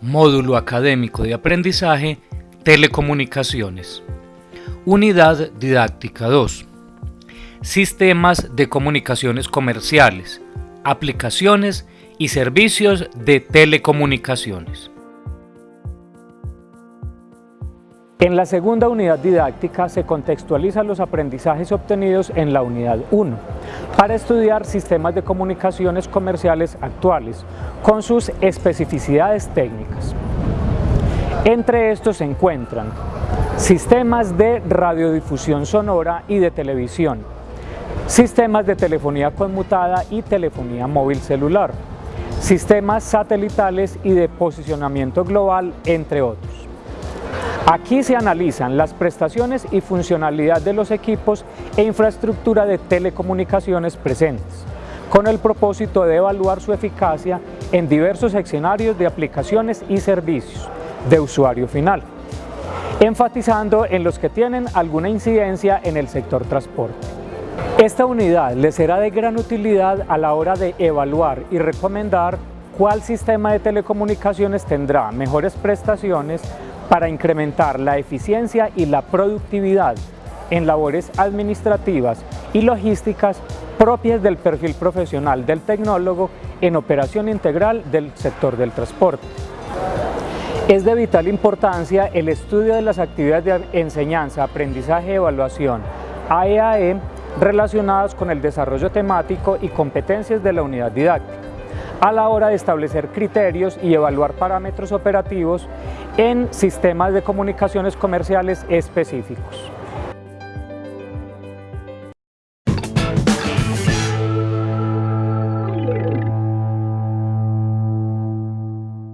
Módulo Académico de Aprendizaje, Telecomunicaciones. Unidad Didáctica 2. Sistemas de comunicaciones comerciales, aplicaciones y servicios de telecomunicaciones. En la segunda unidad didáctica se contextualizan los aprendizajes obtenidos en la unidad 1 para estudiar sistemas de comunicaciones comerciales actuales con sus especificidades técnicas. Entre estos se encuentran sistemas de radiodifusión sonora y de televisión, sistemas de telefonía conmutada y telefonía móvil celular, sistemas satelitales y de posicionamiento global, entre otros. Aquí se analizan las prestaciones y funcionalidad de los equipos e infraestructura de telecomunicaciones presentes, con el propósito de evaluar su eficacia en diversos escenarios de aplicaciones y servicios de usuario final, enfatizando en los que tienen alguna incidencia en el sector transporte. Esta unidad les será de gran utilidad a la hora de evaluar y recomendar cuál sistema de telecomunicaciones tendrá mejores prestaciones para incrementar la eficiencia y la productividad en labores administrativas y logísticas propias del perfil profesional del tecnólogo en operación integral del sector del transporte. Es de vital importancia el estudio de las actividades de enseñanza, aprendizaje y evaluación AEAE e, relacionadas con el desarrollo temático y competencias de la unidad didáctica a la hora de establecer criterios y evaluar parámetros operativos en sistemas de comunicaciones comerciales específicos.